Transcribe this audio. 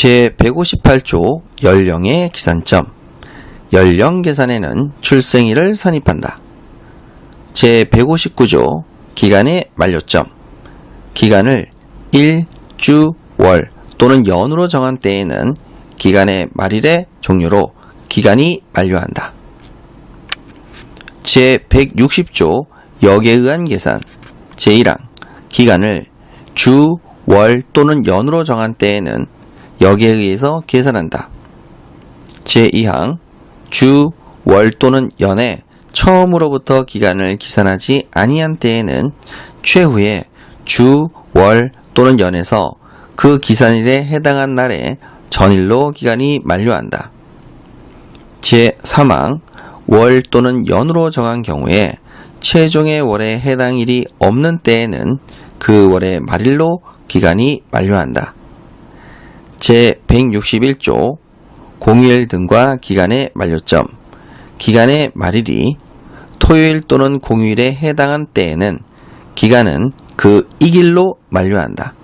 제158조 연령의 기산점 연령 계산에는 출생일을 선입한다. 제159조 기간의 만료점 기간을 일, 주, 월 또는 연으로 정한 때에는 기간의 말일의 종료로 기간이 만료한다. 제160조 역에 의한 계산 제1항 기간을 주, 월 또는 연으로 정한 때에는 역에 의해서 계산한다. 제2항 주, 월 또는 연에 처음으로부터 기간을 기산하지 아니한 때에는 최후의 주, 월 또는 연에서 그 기산일에 해당한 날에 전일로 기간이 만료한다. 제3항 월 또는 연으로 정한 경우에 최종의 월에 해당 일이 없는 때에는 그 월의 말일로 기간이 만료한다. 제161조 공휴일 등과 기간의 만료점 기간의 말일이 토요일 또는 공휴일에 해당한 때에는 기간은 그 이길로 만료한다.